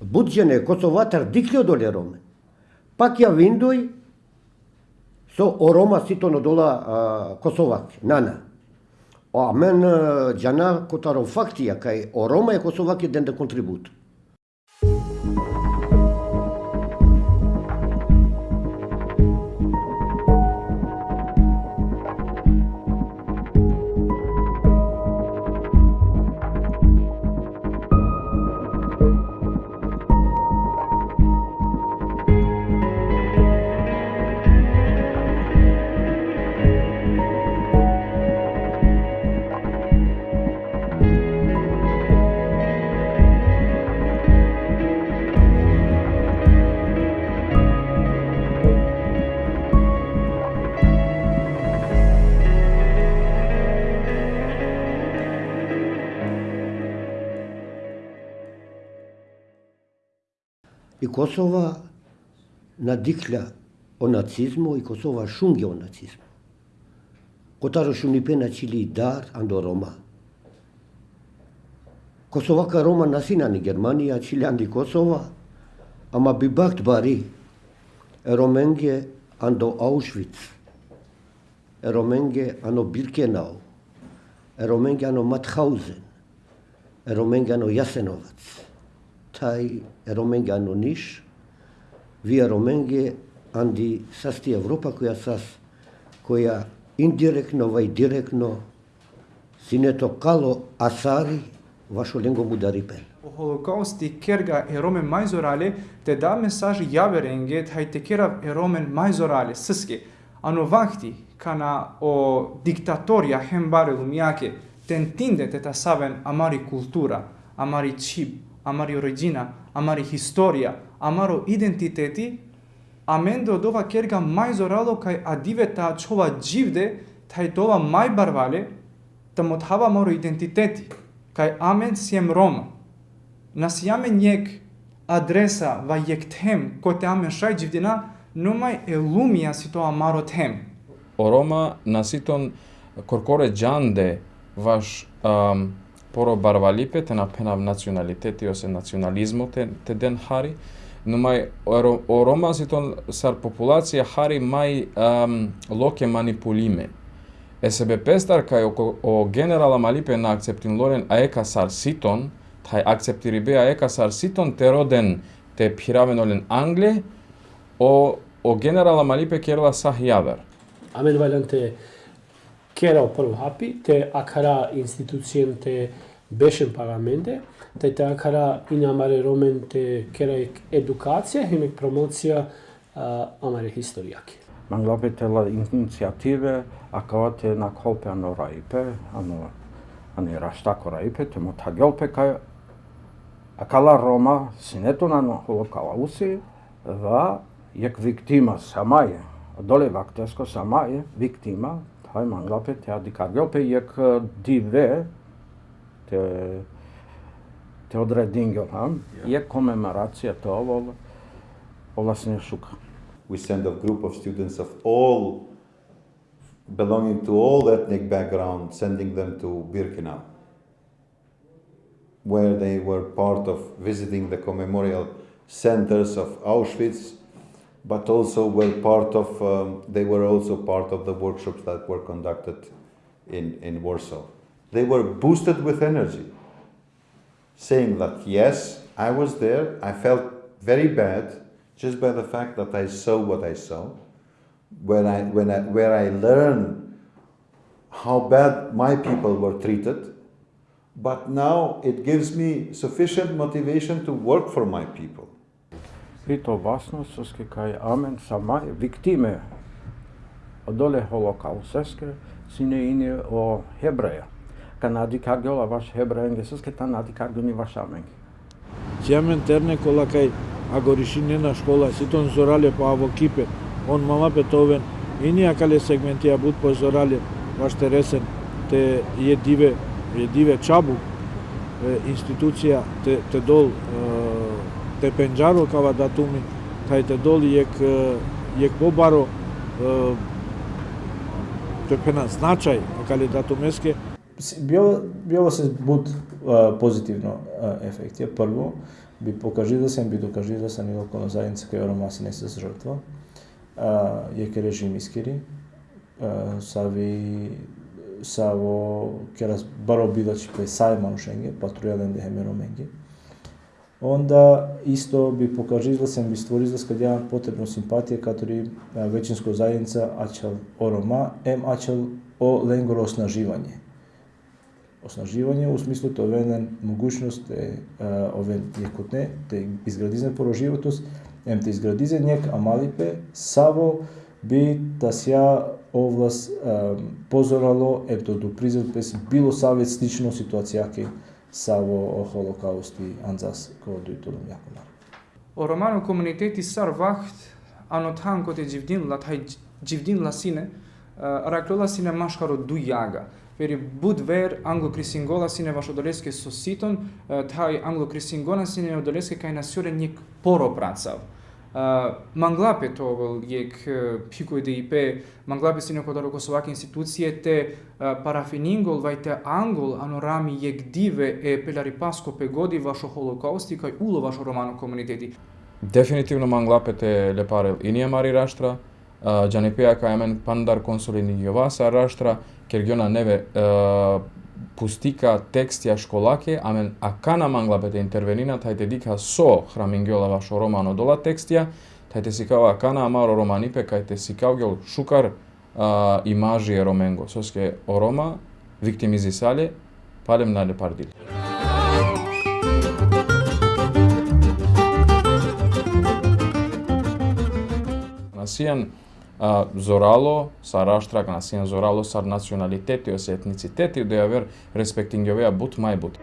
буджене Косоватар дикле доле роме. Пак ја виндој со орома сито дола Косовак, нана. А мен джана котаро фактија кај орома е Косовак еден да контрибут. И Косова надикля о нацизму и Косова шунге о нацизму. Котаро шунипе чили дар андо Рома. Косовака Рома насинани Германија, чилианди Косова, ама би бакт бари роменге андо Аушвиц, роменге ано Биркенау, роменге ано Матхаузен, роменге ано Јасеновац թայ ռոմենգյան ունիշ վիա ռոմենգե անդի սաստի Եվրոպա կոյա սաս կոյա ինդիրեկնո վայ դիրեկնո սինետո կալո ասարի վաշոլենգո մուդարիպեն o holocausti kerga eromen mais orale te da mesaj javerenge hai te kera eromen mais orale siske ano vakti kana o diktatoria hembare lumiake te entinde te ta saben amari cultura amari chip a marrë origina, a marrë historia, a marrë identiteti, a mendo dova kerga maj zoralo kaj adive ta čova živde, taj tova maj barvale, ta mothava moro identiteti, kaj amen sjem Roma. Nas jame njek adresa va jektem, kote amen šaj gjivdina, numai e lumia si to amaro tem. O Roma nasiton korkore gjande vash um, σπόρο μπαρβαλίπε, την απένα νατσιοναλιτέ, τι ως νατσιοναλισμό, την δεν χάρη. Νομάει, ο Ρώμας ήταν σαρ ποπουλάτσια χάρη μάι λόκε μανιπουλίμε. Εσέπε πέσταρ καί ο γέναραλ αμαλίπε να ακτεπτην λόρεν αέκα σαρ σίτον, θα ακτεπτηριβέ αέκα σαρ σίτον, τερόδεν τε πειράμεν όλεν Άγγλε, ο γέναραλ αμαλίπε κέρλα σαχ Αμέν βαλάντε, Керал прво хапи, те акара институцијемте беше парламенте, те те акара и намаре роменте кера едукација, хемек промоција амаре историјаки. Man lapetela inicijative, a kavate na kolpe ano raipe, ano, ano raštako raipe, te mo tagelpe kaj, a kala Roma, sinetu na holokalausi, va, jak viktima sama je, dole vaktesko sama je, viktima, Hayman lapet ja dikar gope jek dive te te odredingjor ham jek komemoracija to ovol ovlasne shuka. We send a group of students of all belonging to all ethnic background, sending them to Birkenau, where they were part of visiting the commemorial centers of Auschwitz but also were part of, um, they were also part of the workshops that were conducted in, in Warsaw. They were boosted with energy, saying that yes, I was there, I felt very bad just by the fact that I saw what I saw, when I, when I, where I learned how bad my people were treated, but now it gives me sufficient motivation to work for my people. Pito со скекај амен sama виктиме одоле холокаусеске сине ине о хебреја. Канади каргола ваш hebreja соске та нади каргони ваш амен. Сиамен терне кола кај агоришине на школа ситон зорале па по аво кипе он мама петовен и ние кале сегментија бут по зорале ваш тересен те е диве е диве чабу институција те, те дол Те penjaro kava датуми, тајте доли ек jek jek bobaro te pena značaj Био, био се буд позитивно ефекти, прво, би покажи се, би докажи да се ни локална заедница кај Ромаси не се жртва. А, е ке режим искири, а, сави саво керас баро бидачи пе сај манушенге, патрујален дехеме роменге. Онда исто би покажи да би створи да скадја потребно симпатија катори веќинско заедница ачал орома, ем ачал о ленгоро оснаживање. Оснаживање у смислото овен могуćност е овен јекотне те изградизен пороживотост, ем те изградизен јек, амалипе саво би та сја овлас позорало ем то допризел да пес било савет слично ситуацијаки саво холокаусти анзаскодуитулумякулар ороману коммунитети сар вақт анотанкоте ҷивдин латҳай ҷивдин ласине э, араклола сине машқаро ду яга. Вери буд вер англокрисингола сине вашо долеске соситон э, тай англокрисингона сине долеске кайнасюре ник поро працав Manglapet togël jek piku i DIP, manglapet si në kodaro Kosovak institucije të parafiningull vaj të angull anorami jek dive e pelari pasko pe godi vasho holokausti kaj ulo vasho romano komuniteti. Definitivno manglapet e lepare inje mari rashtra, Gjanepeja ka jemen pandar konsulin i jovasa rashtra, kjer neve пустика текст ја школаке, амен акана манглапете интервенина, тајте дика со храмингјола вашо романо дола текстија, тајте си кава акана амаро романипе, кајте си кавгел шукар а, имажи е роменго, соске орома, виктимизи сале, палем на лепардили. Насијан зорало са раштрак на син зорало са националитети, се етницитети, да ја вер респектингјовеа бут мај бут.